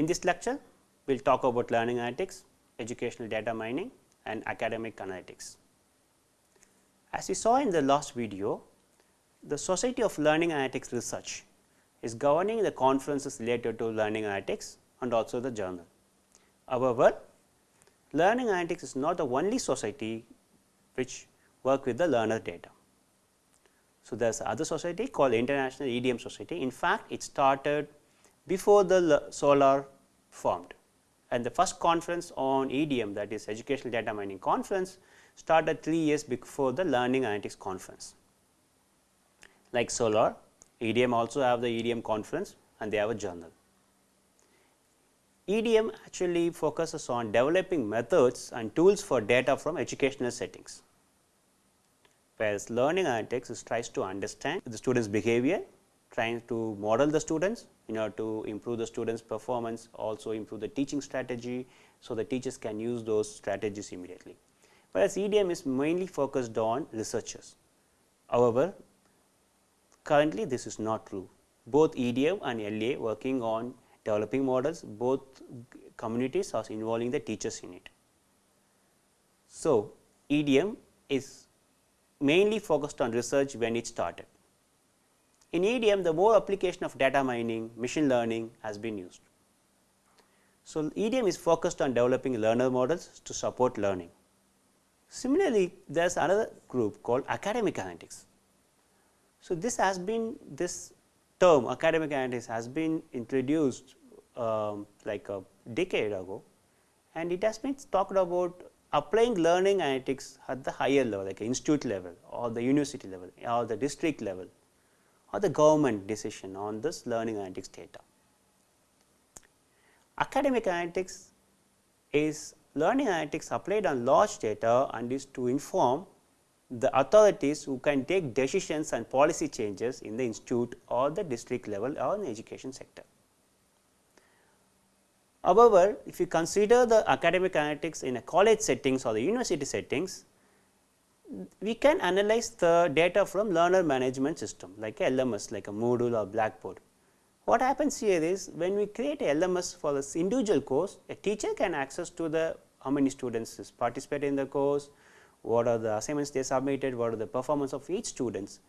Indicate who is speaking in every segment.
Speaker 1: In this lecture, we will talk about learning analytics, educational data mining and academic analytics. As we saw in the last video, the Society of Learning Analytics Research is governing the conferences related to learning analytics and also the journal. However, learning analytics is not the only society which work with the learner data. So, there is other society called International EDM Society. In fact, it started before the SOLAR formed and the first conference on EDM that is Educational Data Mining Conference started 3 years before the Learning Analytics Conference. Like SOLAR, EDM also have the EDM conference and they have a journal. EDM actually focuses on developing methods and tools for data from educational settings, whereas learning analytics tries to understand the students behavior, trying to model the students in order to improve the students performance, also improve the teaching strategy. So, the teachers can use those strategies immediately, whereas EDM is mainly focused on researchers. However, currently this is not true, both EDM and LA working on developing models, both communities are involving the teachers in it. So, EDM is mainly focused on research when it started. In EDM, the more application of data mining, machine learning has been used. So, EDM is focused on developing learner models to support learning. Similarly, there is another group called academic analytics. So, this has been this term academic analytics has been introduced um, like a decade ago and it has been talked about applying learning analytics at the higher level like institute level or the university level or the district level or the government decision on this learning analytics data. Academic analytics is learning analytics applied on large data and is to inform the authorities who can take decisions and policy changes in the institute or the district level or in the education sector. However, if you consider the academic analytics in a college settings or the university settings, we can analyze the data from learner management system like LMS like a Moodle or Blackboard. What happens here is when we create LMS for this individual course, a teacher can access to the how many students participate in the course, what are the assignments they submitted, what are the performance of each students.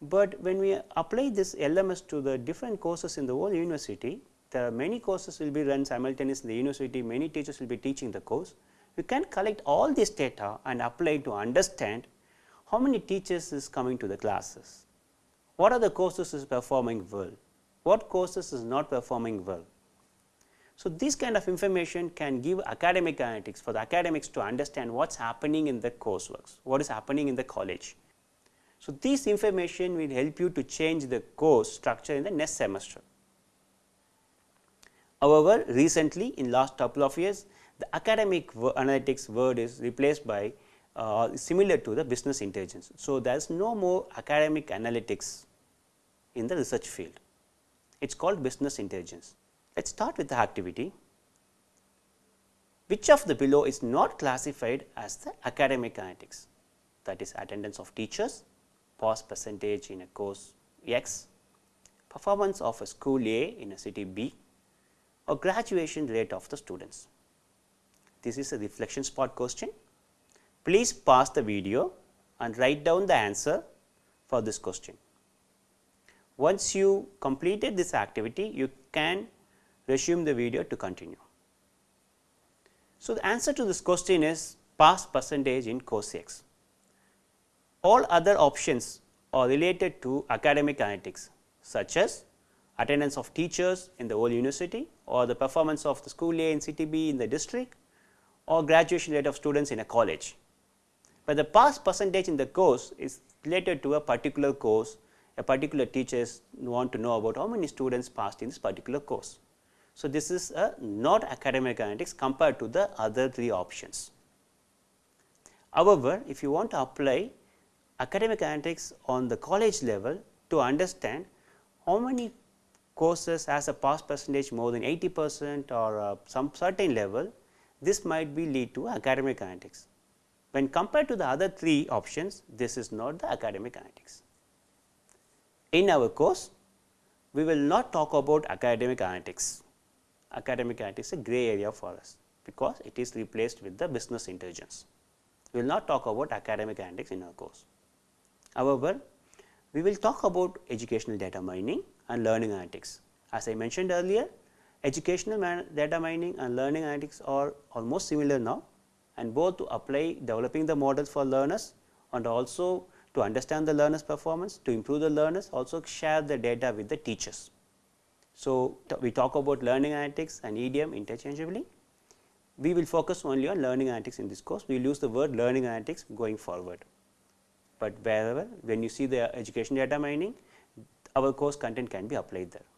Speaker 1: But when we apply this LMS to the different courses in the whole university, there are many courses will be run simultaneously in the university, many teachers will be teaching the course. We can collect all this data and apply to understand how many teachers is coming to the classes, what are the courses is performing well, what courses is not performing well, so, this kind of information can give academic analytics for the academics to understand what is happening in the courseworks, what is happening in the college. So, this information will help you to change the course structure in the next semester. However, recently in last couple of years the academic analytics word is replaced by uh, similar to the business intelligence. So, there is no more academic analytics in the research field, it is called business intelligence. Let us start with the activity. Which of the below is not classified as the academic analytics? That is attendance of teachers, pass percentage in a course X, performance of a school A in a city B or graduation rate of the students. This is a reflection spot question. Please pause the video and write down the answer for this question. Once you completed this activity, you can resume the video to continue. So, the answer to this question is pass percentage in course X. All other options are related to academic analytics such as attendance of teachers in the whole university or the performance of the school A in city B in the district or graduation rate of students in a college. But the pass percentage in the course is related to a particular course, a particular teachers want to know about how many students passed in this particular course. So, this is a not academic analytics compared to the other three options. However, if you want to apply academic analytics on the college level to understand how many courses has a pass percentage more than 80 percent or uh, some certain level, this might be lead to academic analytics. When compared to the other three options, this is not the academic analytics. In our course, we will not talk about academic analytics academic analytics is a gray area for us because it is replaced with the business intelligence. We will not talk about academic analytics in our course. However, we will talk about educational data mining and learning analytics. As I mentioned earlier, educational data mining and learning analytics are almost similar now and both to apply developing the models for learners and also to understand the learners performance, to improve the learners also share the data with the teachers. So, we talk about learning analytics and EDM interchangeably. We will focus only on learning analytics in this course, we will use the word learning analytics going forward. But wherever when you see the education data mining, our course content can be applied there.